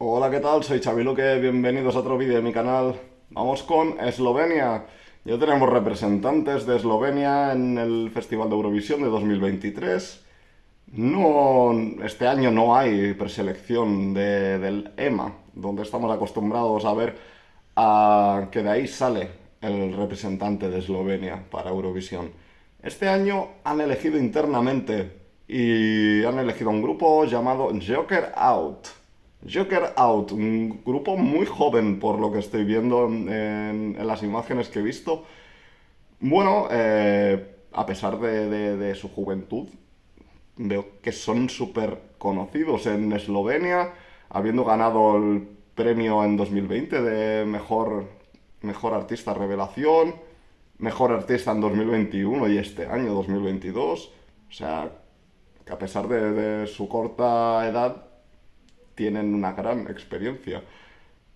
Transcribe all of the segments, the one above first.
Hola, ¿qué tal? Soy Xavi Luque, bienvenidos a otro vídeo de mi canal. Vamos con Eslovenia. Ya tenemos representantes de Eslovenia en el Festival de Eurovisión de 2023. No, este año no hay preselección de, del EMA, donde estamos acostumbrados a ver a, que de ahí sale el representante de Eslovenia para Eurovisión. Este año han elegido internamente y han elegido un grupo llamado Joker Out. Joker Out, un grupo muy joven por lo que estoy viendo en, las imágenes que he visto. Bueno, eh, a pesar de, su juventud, veo que son súper conocidos en Eslovenia, habiendo ganado el premio en 2020 de mejor, mejor artista revelación, mejor artista en 2021 y este año 2022. O sea, que a pesar de su corta edad, tienen una gran experiencia.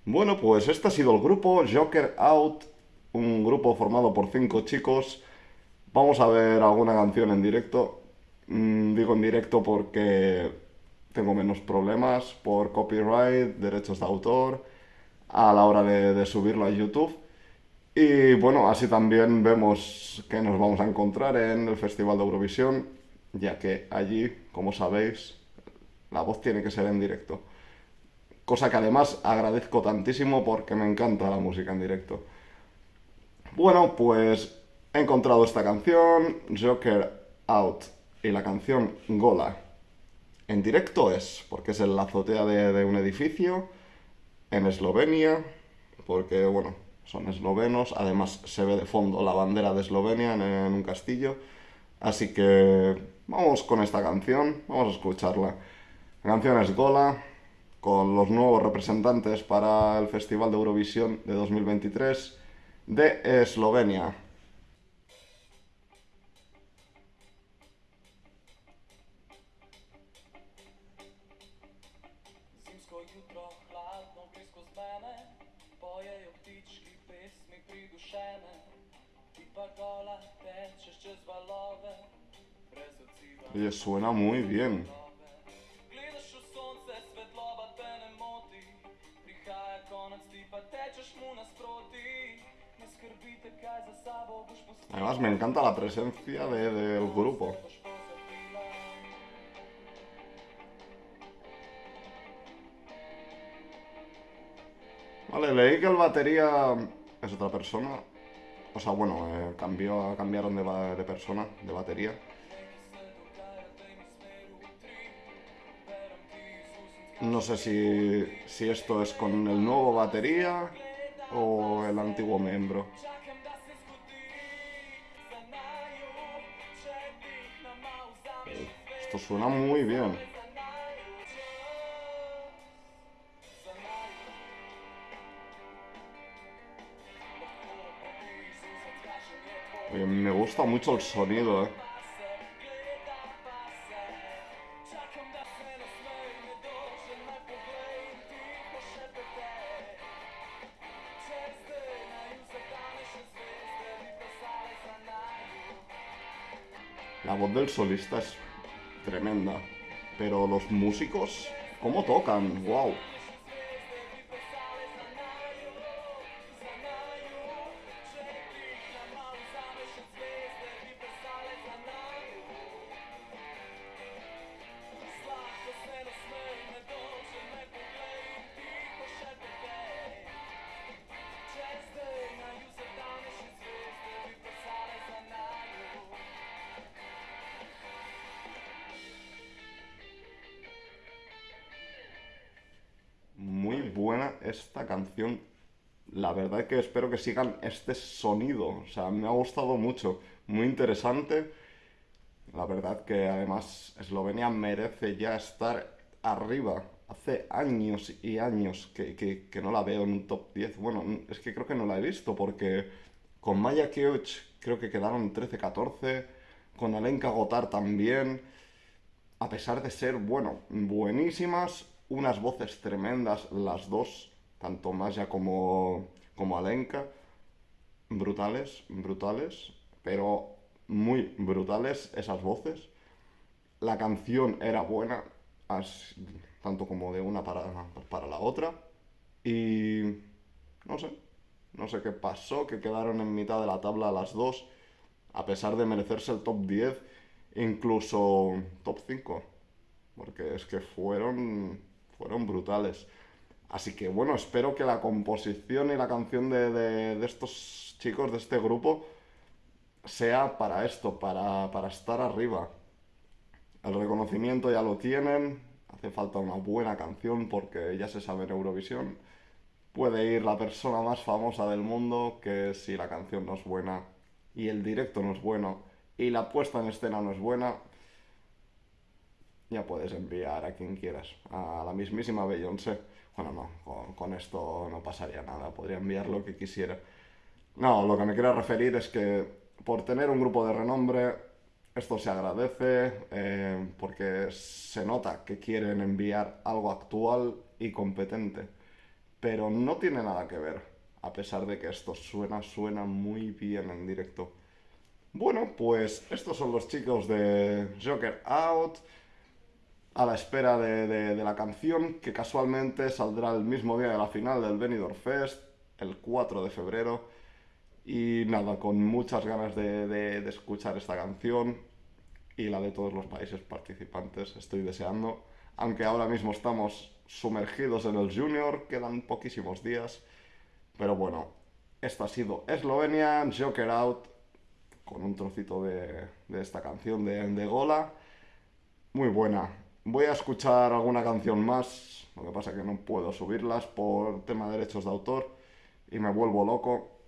Bueno, pues este ha sido el grupo Joker Out, un grupo formado por cinco chicos. Vamos a ver alguna canción en directo. Mm, digo en directo porque tengo menos problemas por copyright, derechos de autor, a la hora de, de subirlo a YouTube. Y bueno, así también vemos que nos vamos a encontrar en el Festival de Eurovisión ya que allí, como sabéis, la voz tiene que ser en directo. Cosa que además agradezco tantísimo porque me encanta la música en directo. Bueno, pues he encontrado esta canción, Joker Out, y la canción Gola. En directo es, porque es en la azotea de, un edificio, en Eslovenia, porque, bueno, son eslovenos, además se ve de fondo la bandera de Eslovenia en, en un castillo, así que Vamos con esta canción, vamos a escucharla. La canción es Gola, con los nuevos representantes para el Festival de Eurovisión de 2023 de Eslovenia. Oye, suena muy bien. Además me encanta la presencia de, del grupo. Vale, leí que el batería es otra persona. O sea, bueno, eh, cambió, cambiaron de, de persona, de batería. No sé si, si esto es con el nuevo batería o el antiguo miembro. Esto suena muy bien. me gusta mucho el sonido, eh. La voz del solista es tremenda, pero los músicos, ¿cómo tocan? ¡Wow! Esta canción. La verdad es que espero que sigan este sonido. O sea, me ha gustado mucho. Muy interesante. La verdad que además Eslovenia merece ya estar arriba. Hace años y años que, que, no la veo en un top 10. Bueno, es que creo que no la he visto porque con Maya Keuch creo que quedaron 13-14. Con Alenka Gotar también. A pesar de ser, bueno, buenísimas, unas voces tremendas las dos, tanto Maya como, como Alenka, brutales, brutales, pero muy brutales esas voces. La canción era buena, tanto como de una para, para la otra. Y no sé, no sé qué pasó, que quedaron en mitad de la tabla las dos, a pesar de merecerse el top 10, incluso top 5, porque es que fueron, fueron brutales. Así que bueno, espero que la composición y la canción de, estos chicos, de este grupo, sea para esto, para, para estar arriba. El reconocimiento ya lo tienen, hace falta una buena canción porque ya se sabe en Eurovisión. Puede ir la persona más famosa del mundo que si la canción no es buena y el directo no es bueno y la puesta en escena no es buena, ya puedes enviar a quien quieras, a la mismísima Beyoncé. Bueno, no, con, esto no pasaría nada, podría enviar lo que quisiera. No, lo que me quiero referir es que por tener un grupo de renombre, esto se agradece eh, porque se nota que quieren enviar algo actual y competente. Pero no tiene nada que ver, a pesar de que esto suena, suena muy bien en directo. Bueno, pues estos son los chicos de Joker Out a la espera de, la canción que casualmente saldrá el mismo día de la final del Benidorm Fest, el 4 de febrero. Y nada, con muchas ganas de, escuchar esta canción y la de todos los países participantes, estoy deseando. Aunque ahora mismo estamos sumergidos en el Junior, quedan poquísimos días. Pero bueno, esto ha sido Eslovenia, Joker Out, con un trocito de, esta canción de, de Gola. Muy buena, Voy a escuchar alguna canción más, lo que pasa es que no puedo subirlas por tema de derechos de autor y me vuelvo loco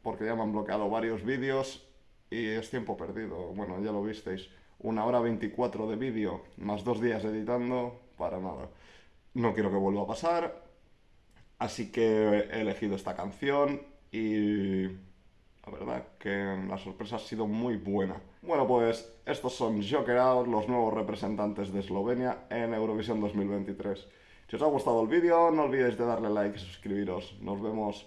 porque ya me han bloqueado varios vídeos y es tiempo perdido. Bueno, ya lo visteis, una hora 24 de vídeo más dos días editando, para nada. No quiero que vuelva a pasar, así que he elegido esta canción y que la sorpresa ha sido muy buena. Bueno, pues estos son Joker Out, los nuevos representantes de Eslovenia en Eurovisión 2023. Si os ha gustado el vídeo, no olvidéis de darle like y suscribiros. Nos vemos.